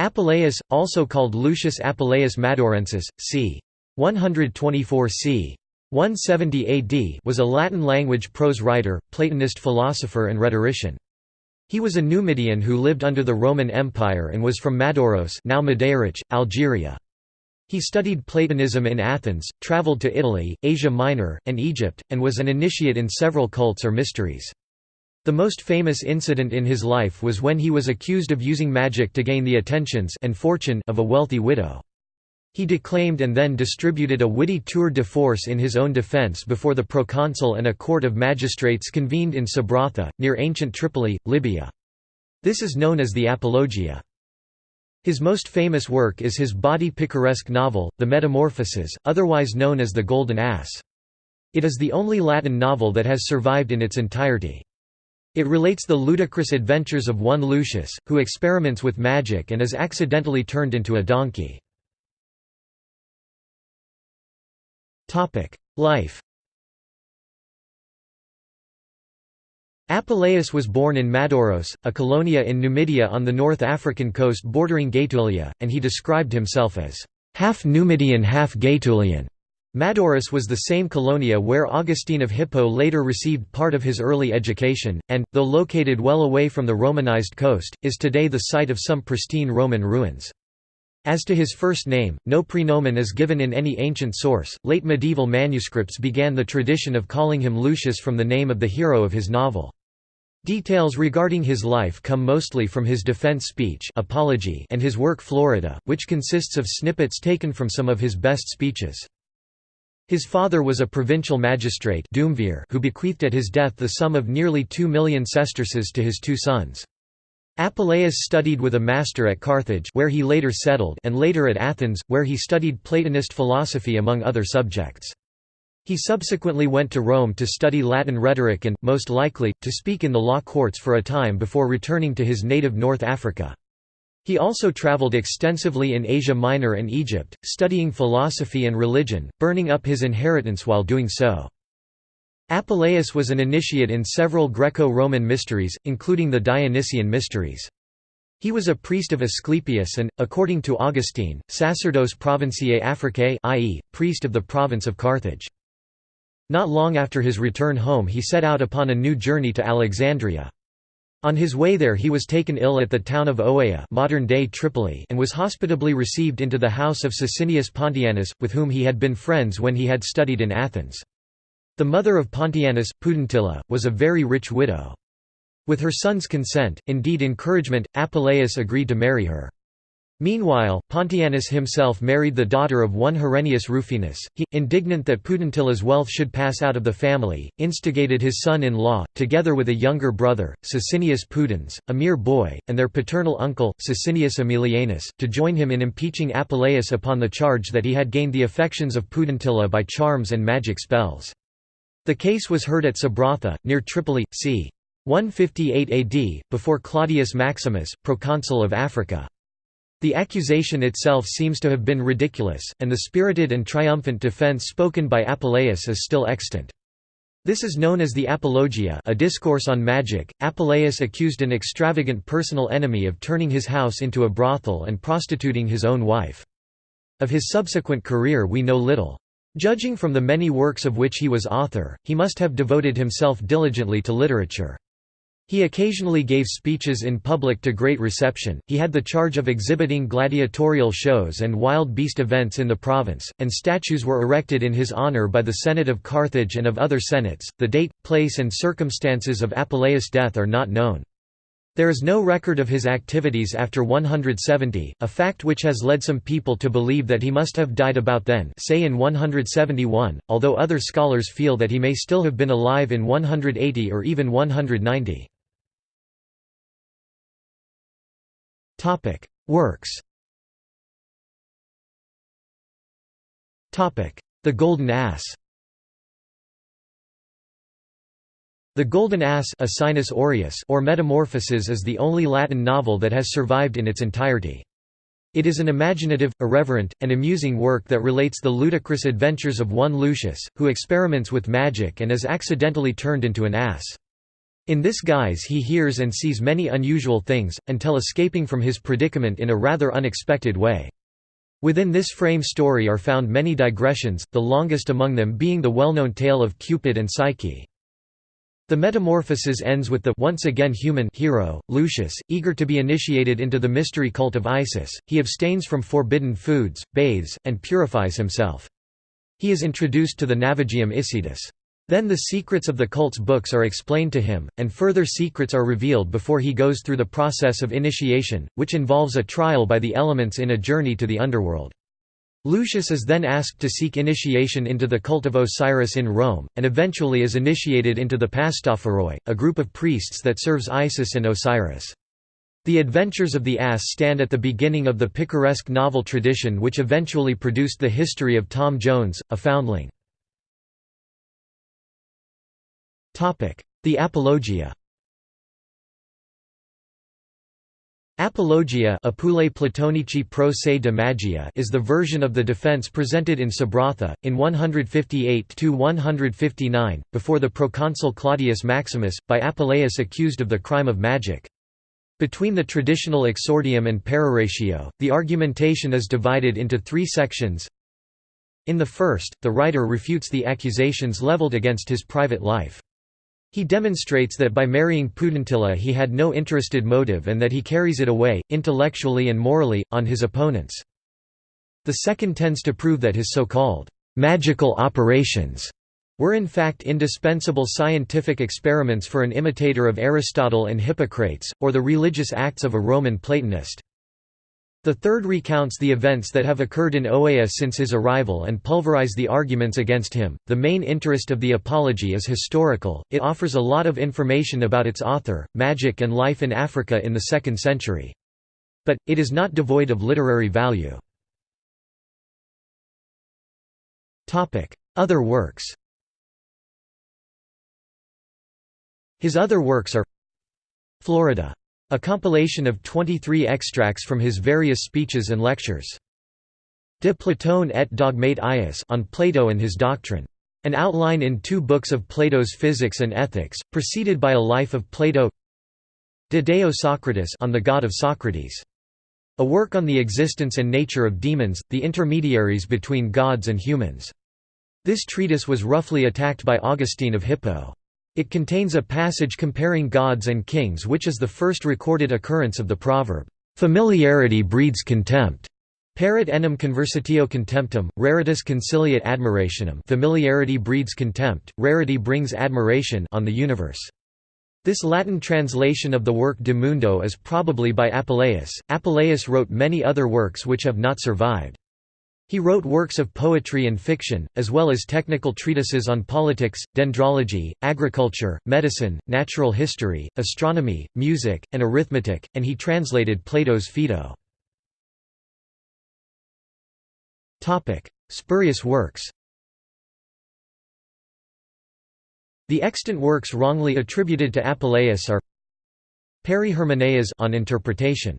Apuleius, also called Lucius Apuleius Madaurensis, c. 124 c. 170 AD was a Latin-language prose writer, Platonist philosopher and rhetorician. He was a Numidian who lived under the Roman Empire and was from Madauros now Madairich, Algeria. He studied Platonism in Athens, traveled to Italy, Asia Minor, and Egypt, and was an initiate in several cults or mysteries. The most famous incident in his life was when he was accused of using magic to gain the attentions and fortune of a wealthy widow. He declaimed and then distributed a witty tour de force in his own defense before the proconsul and a court of magistrates convened in Sabratha, near ancient Tripoli, Libya. This is known as the Apologia. His most famous work is his body picaresque novel, The Metamorphoses, otherwise known as The Golden Ass. It is the only Latin novel that has survived in its entirety. It relates the ludicrous adventures of one Lucius, who experiments with magic and is accidentally turned into a donkey. Life Apuleius was born in Madauros, a colonia in Numidia on the North African coast bordering Gaetulia, and he described himself as half Numidian half Gaetulian. Madauros was the same colonia where Augustine of Hippo later received part of his early education, and, though located well away from the Romanized coast, is today the site of some pristine Roman ruins. As to his first name, no praenomen is given in any ancient source. Late medieval manuscripts began the tradition of calling him Lucius from the name of the hero of his novel. Details regarding his life come mostly from his defense speech Apology and his work Florida, which consists of snippets taken from some of his best speeches. His father was a provincial magistrate who bequeathed at his death the sum of nearly two million sesterces to his two sons. Apuleius studied with a master at Carthage where he later settled and later at Athens, where he studied Platonist philosophy among other subjects. He subsequently went to Rome to study Latin rhetoric and, most likely, to speak in the law courts for a time before returning to his native North Africa. He also traveled extensively in Asia Minor and Egypt, studying philosophy and religion, burning up his inheritance while doing so. Apuleius was an initiate in several Greco-Roman mysteries, including the Dionysian mysteries. He was a priest of Asclepius and, according to Augustine, sacerdos provinciae Africae i.e., priest of the province of Carthage. Not long after his return home he set out upon a new journey to Alexandria. On his way there he was taken ill at the town of Oea modern-day Tripoli and was hospitably received into the house of Sicinius Pontianus, with whom he had been friends when he had studied in Athens. The mother of Pontianus, Pudentilla, was a very rich widow. With her son's consent, indeed encouragement, Apuleius agreed to marry her. Meanwhile, Pontianus himself married the daughter of one Herennius Rufinus. He, indignant that Pudentilla's wealth should pass out of the family, instigated his son-in-law, together with a younger brother, Sicinius Pudens, a mere boy, and their paternal uncle, Sicinius Aemilianus, to join him in impeaching Apuleius upon the charge that he had gained the affections of Pudentilla by charms and magic spells. The case was heard at Sabratha, near Tripoli, c. 158 AD, before Claudius Maximus, proconsul of Africa. The accusation itself seems to have been ridiculous, and the spirited and triumphant defense spoken by Apuleius is still extant. This is known as the Apologia a discourse on magic. Apuleius accused an extravagant personal enemy of turning his house into a brothel and prostituting his own wife. Of his subsequent career we know little. Judging from the many works of which he was author, he must have devoted himself diligently to literature. He occasionally gave speeches in public to great reception. He had the charge of exhibiting gladiatorial shows and wild beast events in the province, and statues were erected in his honor by the Senate of Carthage and of other senates. The date, place, and circumstances of Apuleius' death are not known. There is no record of his activities after 170, a fact which has led some people to believe that he must have died about then say in 171, although other scholars feel that he may still have been alive in 180 or even 190. Topic: Works. Topic: The Golden Ass. The Golden Ass Aureus or Metamorphoses is the only Latin novel that has survived in its entirety. It is an imaginative, irreverent, and amusing work that relates the ludicrous adventures of one Lucius, who experiments with magic and is accidentally turned into an ass. In this guise he hears and sees many unusual things, until escaping from his predicament in a rather unexpected way. Within this frame story are found many digressions, the longest among them being the well-known tale of Cupid and Psyche. The metamorphosis ends with the once again human hero, Lucius, eager to be initiated into the mystery cult of Isis. He abstains from forbidden foods, bathes, and purifies himself. He is introduced to the Navigium Isidis. Then the secrets of the cult's books are explained to him, and further secrets are revealed before he goes through the process of initiation, which involves a trial by the elements in a journey to the underworld. Lucius is then asked to seek initiation into the cult of Osiris in Rome, and eventually is initiated into the Pastophoroi, a group of priests that serves Isis and Osiris. The Adventures of the Ass stand at the beginning of the picaresque novel tradition which eventually produced the history of Tom Jones, a foundling. The Apologia Apologia Apulei Platonici pro se de magia is the version of the defense presented in Sabratha, in 158–159, before the proconsul Claudius Maximus, by Apuleius accused of the crime of magic. Between the traditional exordium and peroratio, the argumentation is divided into three sections. In the first, the writer refutes the accusations leveled against his private life. He demonstrates that by marrying Pudentilla he had no interested motive and that he carries it away, intellectually and morally, on his opponents. The second tends to prove that his so-called «magical operations» were in fact indispensable scientific experiments for an imitator of Aristotle and Hippocrates, or the religious acts of a Roman Platonist. The third recounts the events that have occurred in Oea since his arrival and pulverize the arguments against him. The main interest of the Apology is historical, it offers a lot of information about its author, magic, and life in Africa in the 2nd century. But, it is not devoid of literary value. Other works His other works are Florida a compilation of 23 extracts from his various speeches and lectures. De Platone et dogmate ius on Plato and his doctrine. An outline in two books of Plato's Physics and Ethics, preceded by a life of Plato De Deo Socrates on the God of Socrates. A work on the existence and nature of demons, the intermediaries between gods and humans. This treatise was roughly attacked by Augustine of Hippo. It contains a passage comparing gods and kings which is the first recorded occurrence of the proverb, "'Familiarity breeds contempt' Parit enim conversatio contemptum, raritas conciliat admirationem familiarity breeds contempt, rarity brings admiration on the universe. This Latin translation of the work De Mundo is probably by Apuleius. Apuleius wrote many other works which have not survived. He wrote works of poetry and fiction, as well as technical treatises on politics, dendrology, agriculture, medicine, natural history, astronomy, music, and arithmetic, and he translated Plato's Phaedo. Spurious works The extant works wrongly attributed to Apuleius are Peri on interpretation.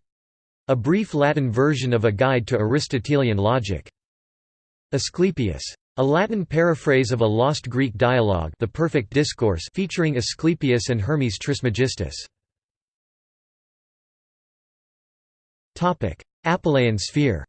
A brief Latin version of a guide to Aristotelian logic. Asclepius. A Latin paraphrase of a lost Greek dialogue The Perfect Discourse featuring Asclepius and Hermes Trismegistus. Apuleian sphere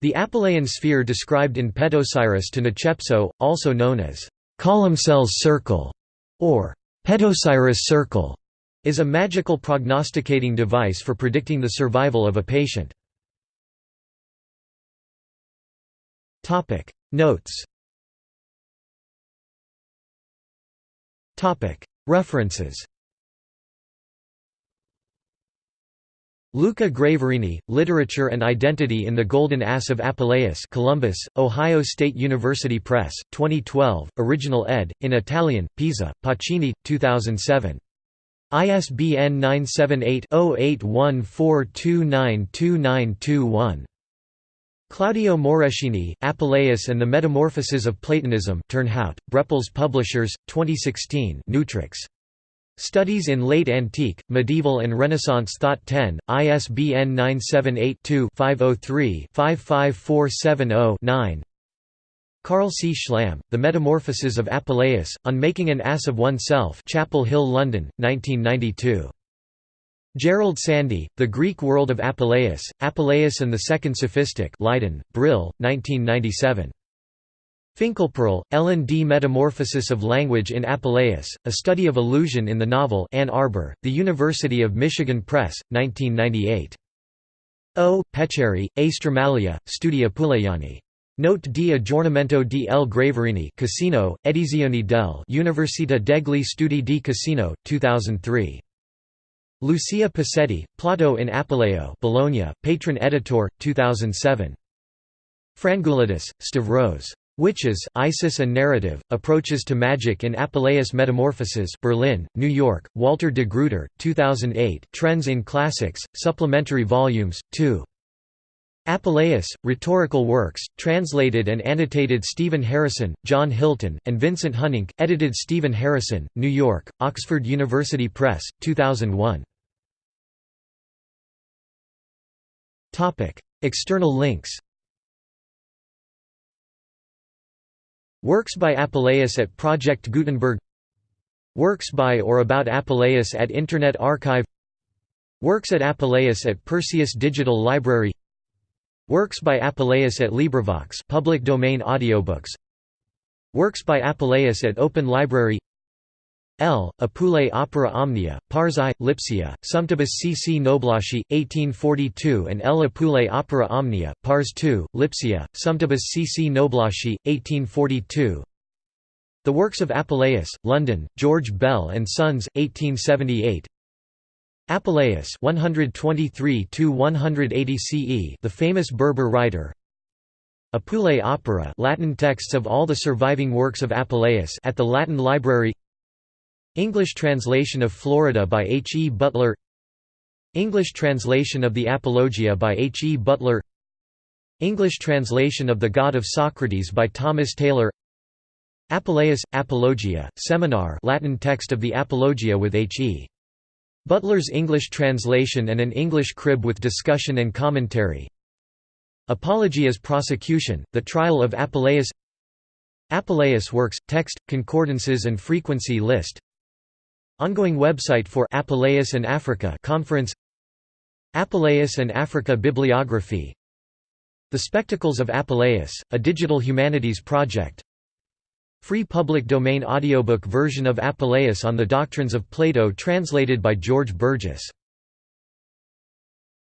The Apuleian sphere described in Petosiris to Necepso, also known as Columcille's circle, or Petosiris circle, is a magical prognosticating device for predicting the survival of a patient. Topic Notes Topic References Luca Graverini, Literature and Identity in the Golden Ass of Apuleius Columbus, Ohio State University Press, 2012, original ed., in Italian, Pisa, Pacini, 2007. ISBN 978 0814292921. Claudio Moreschini, Apuleius and the Metamorphoses of Platonism Turnhout, Brepols Publishers, 2016 Nutrix. Studies in Late Antique, Medieval and Renaissance Thought 10, ISBN 978 2 503 55470 9 Carl C. Schlam, The Metamorphoses of Apuleius, On Making an Ass of Oneself Chapel Hill London, 1992. Gerald Sandy, The Greek World of Apuleius, Apuleius and the Second Sophistic Leiden, Brill, 1997. Finkelpearl, Ellen D. Metamorphosis of Language in Apuleius, A Study of Illusion in the Novel Ann Arbor, The University of Michigan Press, 1998. O. Pecere, A. Stramaglia, Studi Apuleiani. Note di aggiornamento di L. Graverini Cassino, Edizioni del Università degli Studi di Cassino, 2003. Lucia Pasetti, Plato in Apuleio Bologna, Patron Editor, 2007. Frangulidis, Stavros. Witches, Isis and Narrative, Approaches to Magic in Apuleius Metamorphoses Berlin, New York, Walter de Gruyter, 2008 Trends in Classics, Supplementary Volumes, 2. Apuleius, Rhetorical Works, translated and annotated Stephen Harrison, John Hilton, and Vincent Hunink, edited Stephen Harrison, New York, Oxford University Press, 2001. External links. Works by Apuleius at Project Gutenberg. Works by or about Apuleius at Internet Archive. Works at Apuleius at Perseus Digital Library Works by Apuleius at LibriVox public domain audiobooks Works by Apuleius at Open Library L. Apulei Opera Omnia, Parzai, Lipsia, Sumptibus cc Noblaci, 1842 and L. Apulei Opera Omnia, Pars II, Lipsia, Sumptibus cc Noblaci, 1842 The Works of Apuleius, London, George Bell and Sons, 1878 Apuleius 123 180 CE the famous Berber writer Apulei Opera Latin texts of all the surviving works of Apuleius at the Latin Library English translation of Florida by H. E. Butler English translation of the Apologia by H. E. Butler English translation of The God of Socrates by Thomas Taylor Apuleius, Apologia, Seminar Latin text of the Apologia with H. E. Butler's English translation and an English crib with discussion and commentary. Apology as prosecution, the trial of Apuleius. Apuleius works, text, concordances and frequency list. Ongoing website for Apuleius and Africa conference. Apuleius and Africa bibliography. The Spectacles of Apuleius, a digital humanities project Free public domain audiobook version of Apuleius on the Doctrines of Plato translated by George Burgess